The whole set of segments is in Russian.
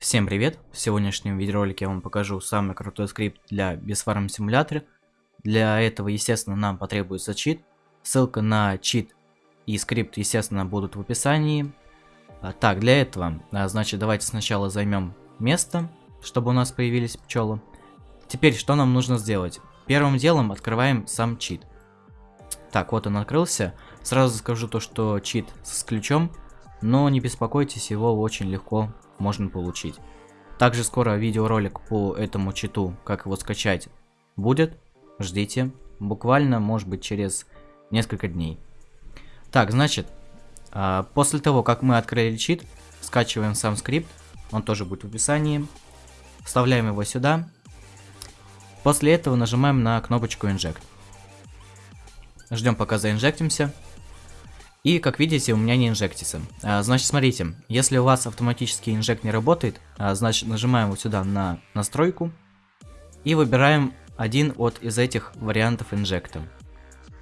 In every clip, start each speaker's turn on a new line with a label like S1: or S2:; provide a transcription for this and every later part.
S1: Всем привет! В сегодняшнем видеоролике я вам покажу самый крутой скрипт для Безфарм симулятора. Для этого, естественно, нам потребуется чит. Ссылка на чит и скрипт, естественно, будут в описании. А, так, для этого, а, значит, давайте сначала займем место, чтобы у нас появились пчелы. Теперь, что нам нужно сделать? Первым делом открываем сам чит. Так, вот он открылся. Сразу скажу то, что чит с ключом, но не беспокойтесь, его очень легко можно получить. Также скоро видеоролик по этому читу, как его скачать, будет. Ждите. Буквально, может быть, через несколько дней. Так, значит, а, после того, как мы открыли чит, скачиваем сам скрипт. Он тоже будет в описании. Вставляем его сюда. После этого нажимаем на кнопочку Inject. Ждем пока заинжектимся. И, как видите, у меня не инжектится. А, значит, смотрите, если у вас автоматический инжект не работает, а, значит, нажимаем вот сюда на настройку и выбираем один от из этих вариантов инжекта.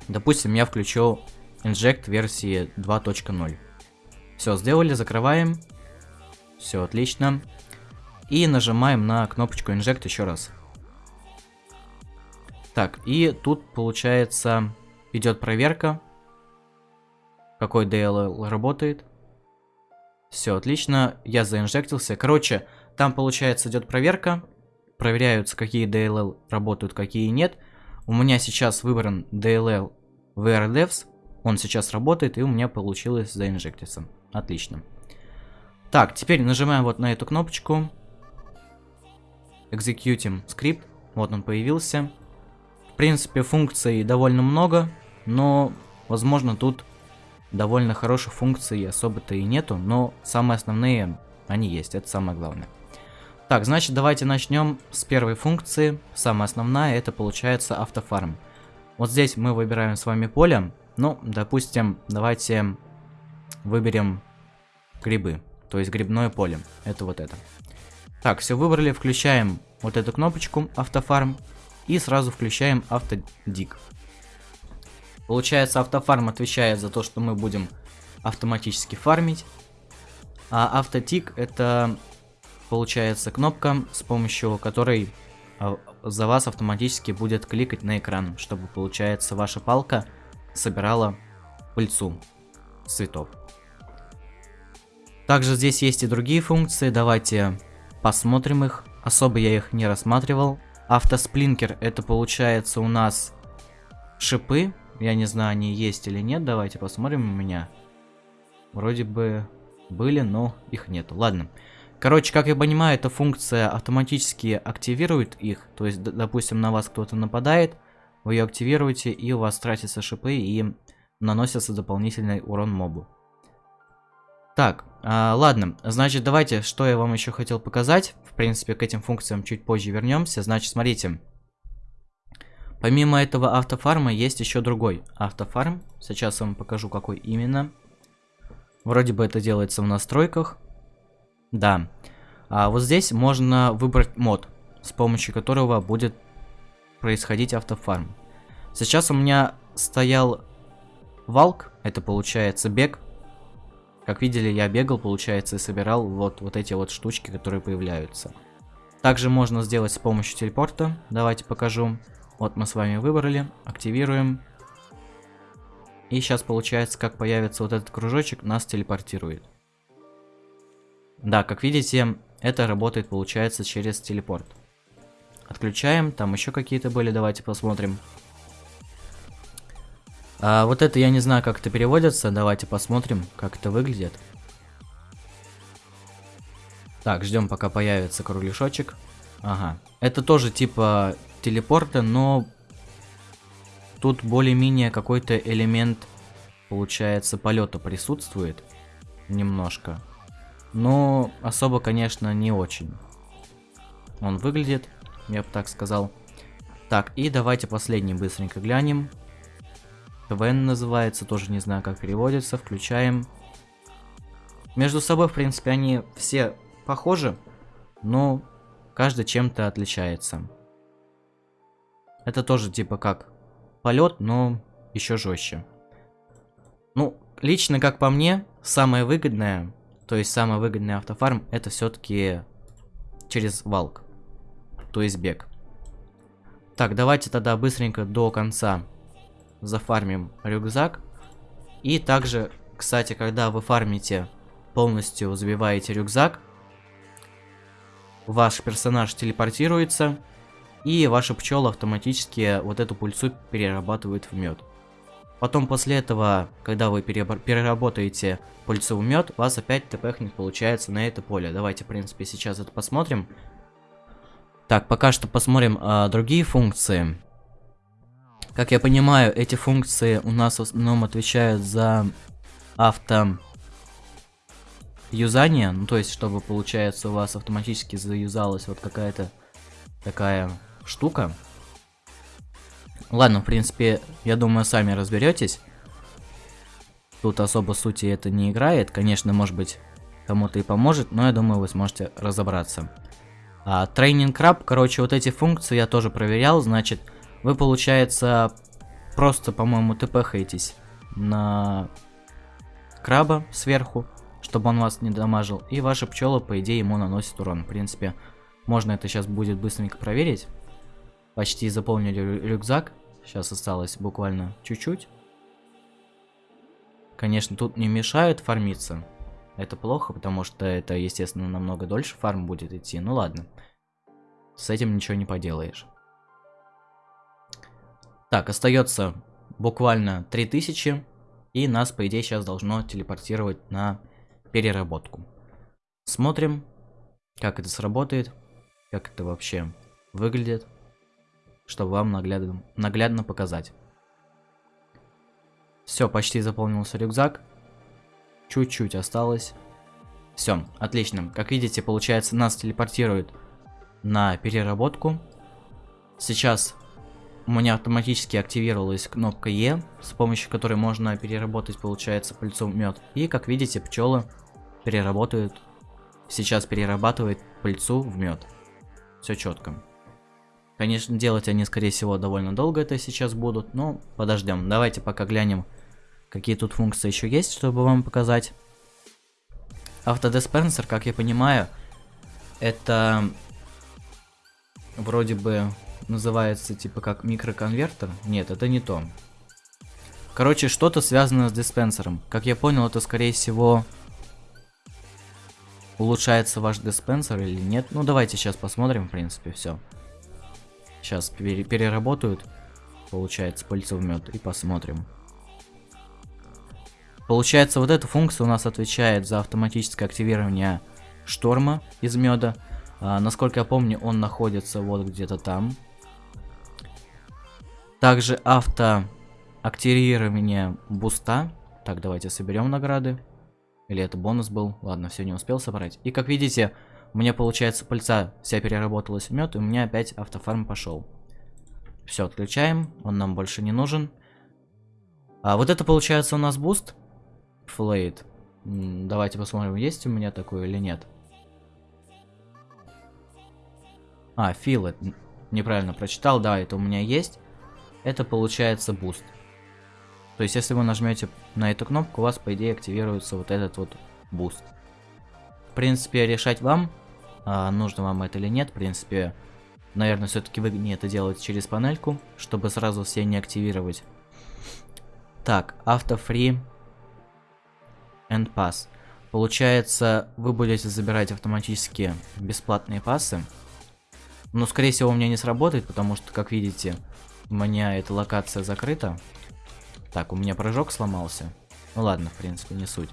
S1: Допустим, я включу инжект версии 2.0. Все, сделали, закрываем. Все, отлично. И нажимаем на кнопочку инжект еще раз. Так, и тут получается идет проверка какой DLL работает. Все, отлично, я заинжектился. Короче, там получается идет проверка, проверяются какие DLL работают, какие нет. У меня сейчас выбран DLL VRDevs, он сейчас работает и у меня получилось заинжектиться. Отлично. Так, теперь нажимаем вот на эту кнопочку. Execute скрипт. Вот он появился. В принципе, функций довольно много, но, возможно, тут довольно хороших функций особо-то и нету, но самые основные они есть, это самое главное. Так, значит, давайте начнем с первой функции. Самая основная, это получается автофарм. Вот здесь мы выбираем с вами поле. Ну, допустим, давайте выберем грибы, то есть грибное поле. Это вот это. Так, все выбрали, включаем вот эту кнопочку автофарм и сразу включаем автодик. Получается, автофарм отвечает за то, что мы будем автоматически фармить. А автотик это получается кнопка, с помощью которой а, за вас автоматически будет кликать на экран, чтобы, получается, ваша палка собирала пыльцу цветов. Также здесь есть и другие функции, давайте посмотрим их. Особо я их не рассматривал. Автосплинкер это получается у нас шипы, я не знаю, они есть или нет. Давайте посмотрим у меня. Вроде бы были, но их нету. Ладно. Короче, как я понимаю, эта функция автоматически активирует их. То есть, допустим, на вас кто-то нападает, вы ее активируете, и у вас тратятся шипы, и наносится дополнительный урон мобу. Так, а, ладно, значит, давайте, что я вам еще хотел показать. В принципе, к этим функциям чуть позже вернемся. Значит, смотрите. Помимо этого автофарма есть еще другой автофарм. Сейчас я вам покажу, какой именно. Вроде бы это делается в настройках. Да. А вот здесь можно выбрать мод, с помощью которого будет происходить автофарм. Сейчас у меня стоял валк, это получается бег. Как видели, я бегал, получается, и собирал вот, вот эти вот штучки, которые появляются. Также можно сделать с помощью телепорта. Давайте покажу. Вот мы с вами выбрали, активируем. И сейчас получается, как появится вот этот кружочек, нас телепортирует. Да, как видите, это работает, получается, через телепорт. Отключаем, там еще какие-то были, давайте посмотрим. А, вот это я не знаю, как это переводится, давайте посмотрим, как это выглядит. Так, ждем, пока появится кругляшочек. Ага, это тоже типа телепорта, но тут более-менее какой-то элемент, получается, полета присутствует немножко. Но особо, конечно, не очень. Он выглядит, я бы так сказал. Так, и давайте последний быстренько глянем. КВН называется, тоже не знаю, как переводится. Включаем. Между собой, в принципе, они все похожи, но каждый чем-то отличается. Это тоже типа как полет, но еще жестче. Ну, лично как по мне, самое выгодное, то есть самый выгодный автофарм, это все-таки через валк. То есть бег. Так, давайте тогда быстренько до конца зафармим рюкзак. И также, кстати, когда вы фармите, полностью забиваете рюкзак, ваш персонаж телепортируется, и ваша пчела автоматически вот эту пульсу перерабатывает в мед. Потом после этого, когда вы переработаете пыльцу в мед, у вас опять тпхнет получается на это поле. Давайте, в принципе, сейчас это посмотрим. Так, пока что посмотрим а, другие функции. Как я понимаю, эти функции у нас в основном отвечают за авто юзание, ну то есть, чтобы, получается, у вас автоматически заюзалась вот какая-то такая штука. Ладно, в принципе, я думаю, сами разберетесь. Тут особо сути это не играет. Конечно, может быть, кому-то и поможет, но я думаю, вы сможете разобраться. А, тренинг краб, короче, вот эти функции я тоже проверял. Значит, вы, получается, просто, по-моему, тпхаетесь на краба сверху, чтобы он вас не дамажил. И ваша пчела, по идее, ему наносит урон. В принципе, можно это сейчас будет быстренько проверить. Почти заполнили рюкзак. Сейчас осталось буквально чуть-чуть. Конечно, тут не мешают фармиться. Это плохо, потому что это, естественно, намного дольше фарм будет идти. Ну ладно. С этим ничего не поделаешь. Так, остается буквально 3000. И нас, по идее, сейчас должно телепортировать на переработку. Смотрим, как это сработает, как это вообще выглядит чтобы вам наглядно, наглядно показать. Все, почти заполнился рюкзак. Чуть-чуть осталось. Все, отлично. Как видите, получается, нас телепортирует на переработку. Сейчас у меня автоматически активировалась кнопка Е, с помощью которой можно переработать, получается, пыльцу мед. И, как видите, пчелы переработают, сейчас перерабатывает пыльцу в мед. Все четко. Конечно, делать они, скорее всего, довольно долго это сейчас будут, но подождем. Давайте пока глянем, какие тут функции еще есть, чтобы вам показать. Автодиспенсер, как я понимаю, это вроде бы называется типа как микроконвертер. Нет, это не то. Короче, что-то связано с диспенсером. Как я понял, это скорее всего улучшается ваш диспенсер или нет. Ну, давайте сейчас посмотрим, в принципе, все. Сейчас переработают, получается, пыльцу в мед и посмотрим. Получается, вот эта функция у нас отвечает за автоматическое активирование шторма из меда. А, насколько я помню, он находится вот где-то там. Также авто активирование буста. Так, давайте соберем награды. Или это бонус был? Ладно, все не успел собрать. И как видите, у меня, получается, пыльца вся переработалась в мед, и у меня опять автофарм пошел. Все, отключаем, он нам больше не нужен. А вот это, получается, у нас boost. Флейд. Давайте посмотрим, есть у меня такой или нет. А, филет. Неправильно прочитал, да, это у меня есть. Это получается boost. То есть, если вы нажмете на эту кнопку, у вас, по идее, активируется вот этот вот boost принципе, решать вам, а, нужно вам это или нет. В принципе, наверное, все-таки выгоднее это делать через панельку, чтобы сразу все не активировать. Так, автофри and pass. Получается, вы будете забирать автоматически бесплатные пассы. Но, скорее всего, у меня не сработает, потому что, как видите, у меня эта локация закрыта. Так, у меня прыжок сломался. Ну ладно, в принципе, не суть.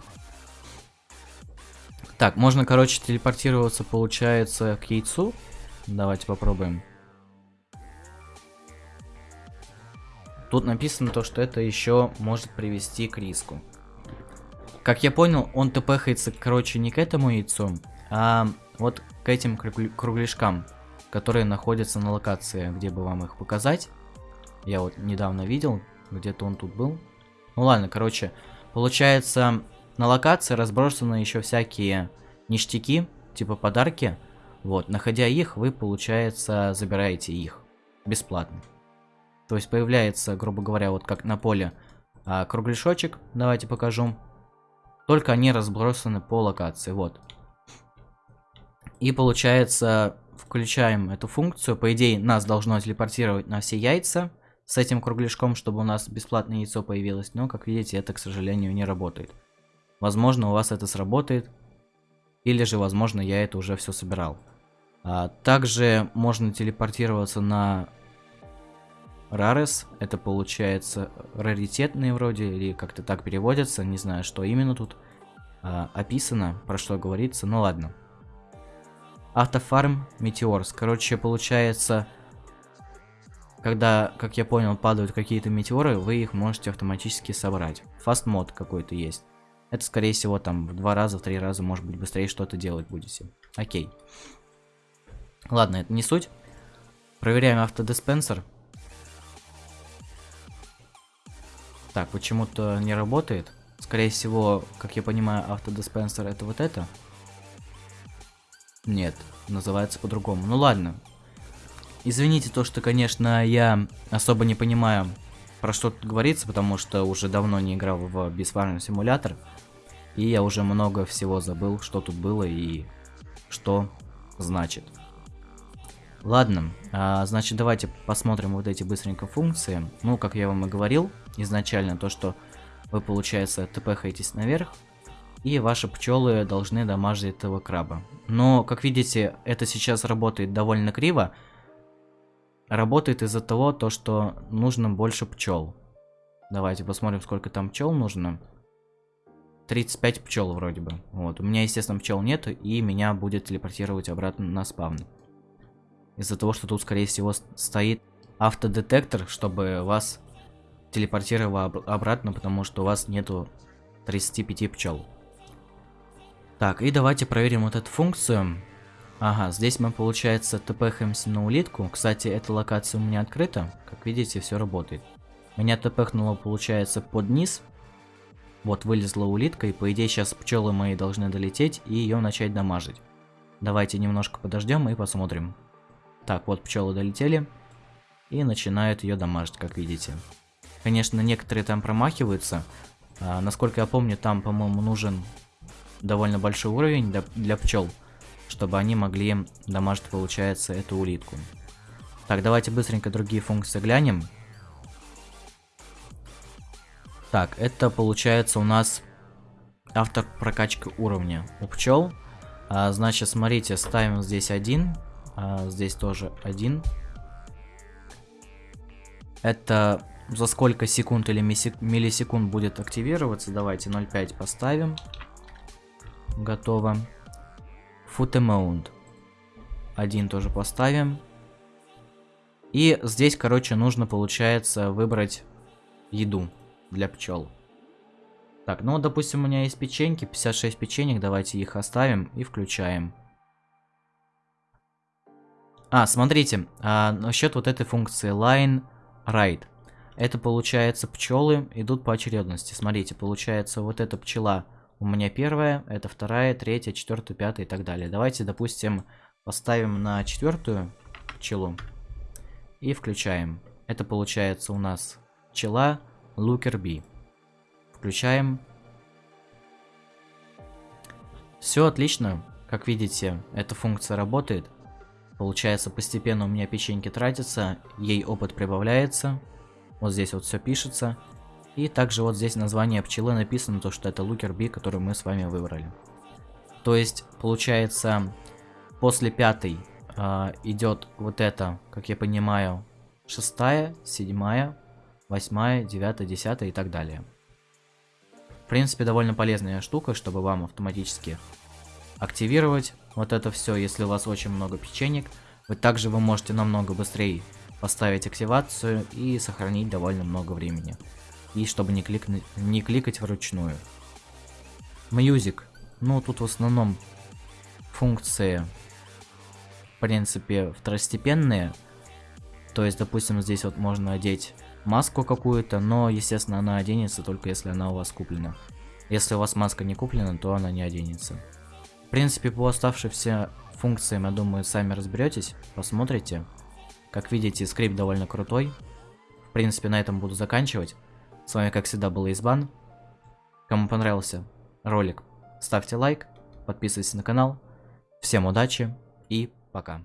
S1: Так, можно, короче, телепортироваться, получается, к яйцу. Давайте попробуем. Тут написано то, что это еще может привести к риску. Как я понял, он тпхается, короче, не к этому яйцу, а вот к этим кругляшкам, которые находятся на локации, где бы вам их показать. Я вот недавно видел, где-то он тут был. Ну ладно, короче, получается, на локации разбросаны еще всякие ништяки, типа подарки. Вот, находя их, вы, получается, забираете их бесплатно. То есть появляется, грубо говоря, вот как на поле а, кругляшочек. Давайте покажу. Только они разбросаны по локации, вот. И получается, включаем эту функцию. По идее, нас должно телепортировать на все яйца с этим кругляшком, чтобы у нас бесплатное яйцо появилось. Но, как видите, это, к сожалению, не работает. Возможно, у вас это сработает. Или же, возможно, я это уже все собирал. А, также можно телепортироваться на Рарес. Это получается раритетные вроде, или как-то так переводится. Не знаю, что именно тут а, описано, про что говорится. Ну ладно. Автофарм Метеорс. Короче, получается, когда, как я понял, падают какие-то метеоры, вы их можете автоматически собрать. Фаст мод какой-то есть. Это, скорее всего, там в два раза, в три раза, может быть, быстрее что-то делать будете. Окей. Ладно, это не суть. Проверяем автодиспенсер. Так, почему-то не работает. Скорее всего, как я понимаю, автодиспенсер это вот это. Нет, называется по-другому. Ну ладно. Извините то, что, конечно, я особо не понимаю, про что тут говорится, потому что уже давно не играл в бисварный симулятор. И я уже много всего забыл, что тут было и что значит. Ладно, а, значит давайте посмотрим вот эти быстренько функции. Ну, как я вам и говорил изначально, то что вы, получается, тпхаетесь наверх, и ваши пчелы должны дамажить этого краба. Но, как видите, это сейчас работает довольно криво. Работает из-за того, то, что нужно больше пчел. Давайте посмотрим, сколько там пчел нужно. 35 пчел вроде бы. Вот. У меня, естественно, пчел нет, и меня будет телепортировать обратно на спавн. Из-за того, что тут, скорее всего, стоит автодетектор, чтобы вас телепортировало обратно, потому что у вас нету 35 пчел. Так, и давайте проверим вот эту функцию. Ага, здесь мы, получается, тпхаемся на улитку. Кстати, эта локация у меня открыта. Как видите, все работает. Меня тпхнуло, получается, под низ. Вот, вылезла улитка, и по идее сейчас пчелы мои должны долететь и ее начать дамажить. Давайте немножко подождем и посмотрим. Так, вот пчелы долетели. И начинают ее дамажить, как видите. Конечно, некоторые там промахиваются. А, насколько я помню, там, по-моему, нужен довольно большой уровень для, для пчел, чтобы они могли дамажить, получается, эту улитку. Так, давайте быстренько другие функции глянем. Так, это получается у нас автор прокачки уровня у пчел. А, значит, смотрите, ставим здесь один, а, здесь тоже один. Это за сколько секунд или миллисекунд будет активироваться. Давайте 0.5 поставим. Готово. Foot amount. Один тоже поставим. И здесь, короче, нужно, получается, выбрать еду для пчел. Так, ну, допустим, у меня есть печеньки, 56 печенек, давайте их оставим и включаем. А, смотрите, а, насчет вот этой функции line right. Это получается пчелы идут по очередности. Смотрите, получается вот эта пчела у меня первая, это вторая, третья, четвертая, пятая и так далее. Давайте, допустим, поставим на четвертую пчелу и включаем. Это получается у нас пчела Looker B. Включаем. Все отлично. Как видите, эта функция работает. Получается, постепенно у меня печеньки тратятся, ей опыт прибавляется. Вот здесь вот все пишется. И также вот здесь название пчелы написано, то что это Лукер Би, который мы с вами выбрали. То есть, получается, после пятой э, идет вот это, как я понимаю, шестая, седьмая, восьмая, девятая, десятая и так далее. В принципе, довольно полезная штука, чтобы вам автоматически активировать вот это все, если у вас очень много печенек. Вы также вы можете намного быстрее поставить активацию и сохранить довольно много времени. И чтобы не, кликнуть, не кликать вручную. Music. Ну, тут в основном функции, в принципе, второстепенные. То есть, допустим, здесь вот можно одеть маску какую-то, но, естественно, она оденется только если она у вас куплена. Если у вас маска не куплена, то она не оденется. В принципе, по оставшимся функциям, я думаю, сами разберетесь, посмотрите. Как видите, скрипт довольно крутой. В принципе, на этом буду заканчивать. С вами, как всегда, был Избан. Кому понравился ролик, ставьте лайк, подписывайтесь на канал. Всем удачи и пока.